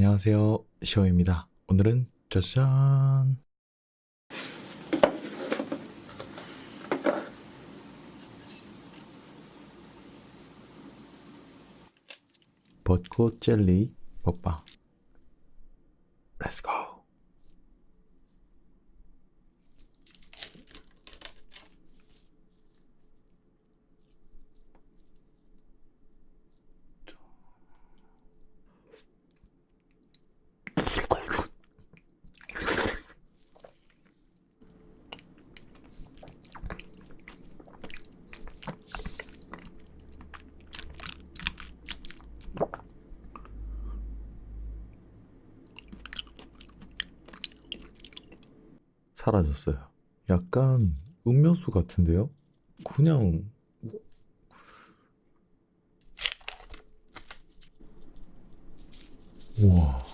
안녕하세요. 시오입니다. 오늘은 짜잔. 벚꽃 젤리 먹방. 사라졌어요. 약간 음료수 같은데요? 그냥 우와.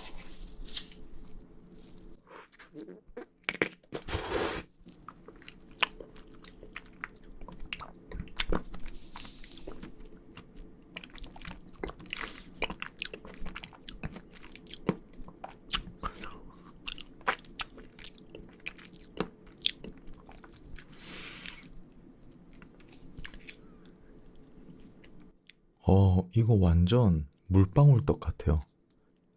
어, 이거 완전 물방울 떡 같아요.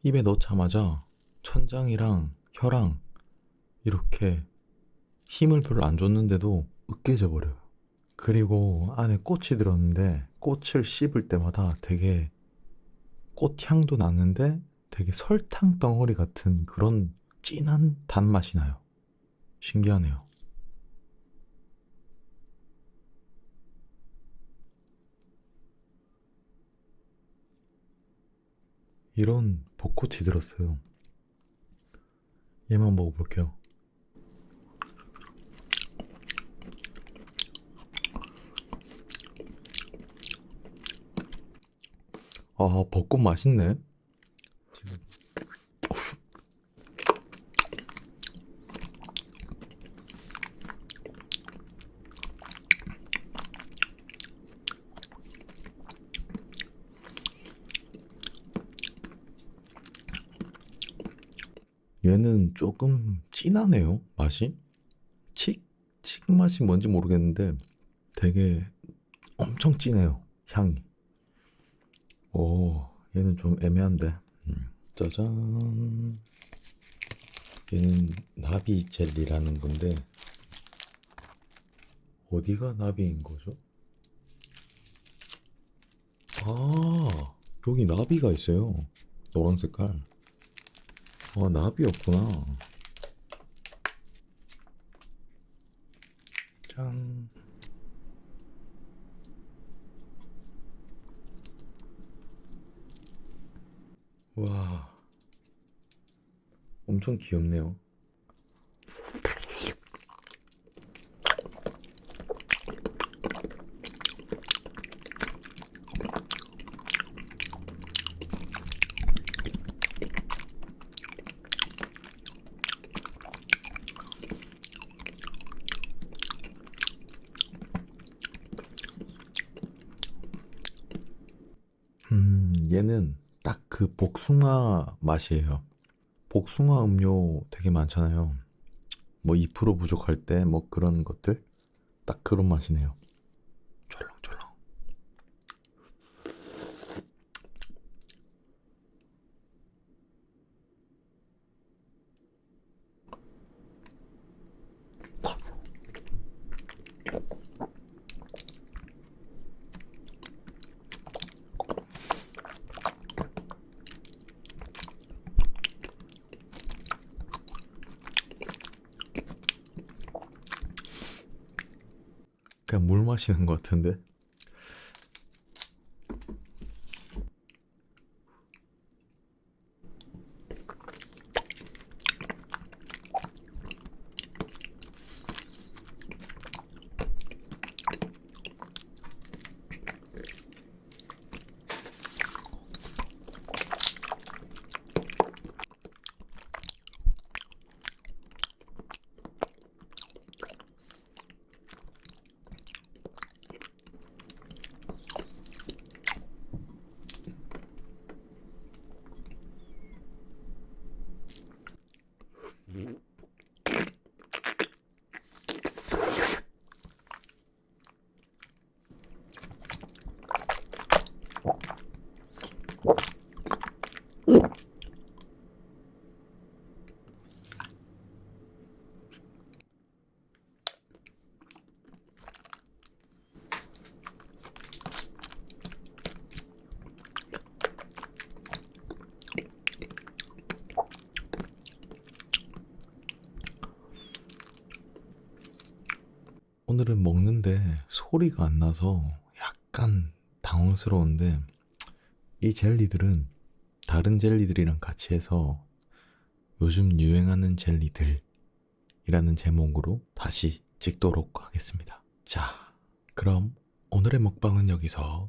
입에 넣자마자 천장이랑 혀랑 이렇게 힘을 별로 안 줬는데도 으깨져 버려요. 그리고 안에 꽃이 들었는데 꽃을 씹을 때마다 되게 꽃향도 나는데 되게 설탕 덩어리 같은 그런 진한 단맛이 나요. 신기하네요. 이런 벚꽃이 들었어요. 얘만 먹어볼게요. 아, 벚꽃 맛있네. 얘는 조금 진하네요, 맛이. 칡? 칡 맛이 뭔지 모르겠는데 되게 엄청 진해요, 향이. 오, 얘는 좀 애매한데. 음, 짜잔. 얘는 나비 젤리라는 건데, 어디가 나비인 거죠? 아, 여기 나비가 있어요. 노란 색깔. 아, 나비였구나. 짠. 와. 엄청 귀엽네요. 음, 얘는 딱 그 복숭아 맛이에요. 복숭아 음료 되게 많잖아요. 뭐 2% 부족할 때 뭐 그런 것들 딱 그런 맛이네요. 그냥 물 마시는 것 같은데. 오늘은 먹는데 소리가 안 나서 약간 당황스러운데 이 젤리들은 다른 젤리들이랑 같이 해서 요즘 유행하는 젤리들이라는 제목으로 다시 찍도록 하겠습니다. 자, 그럼 오늘의 먹방은 여기서.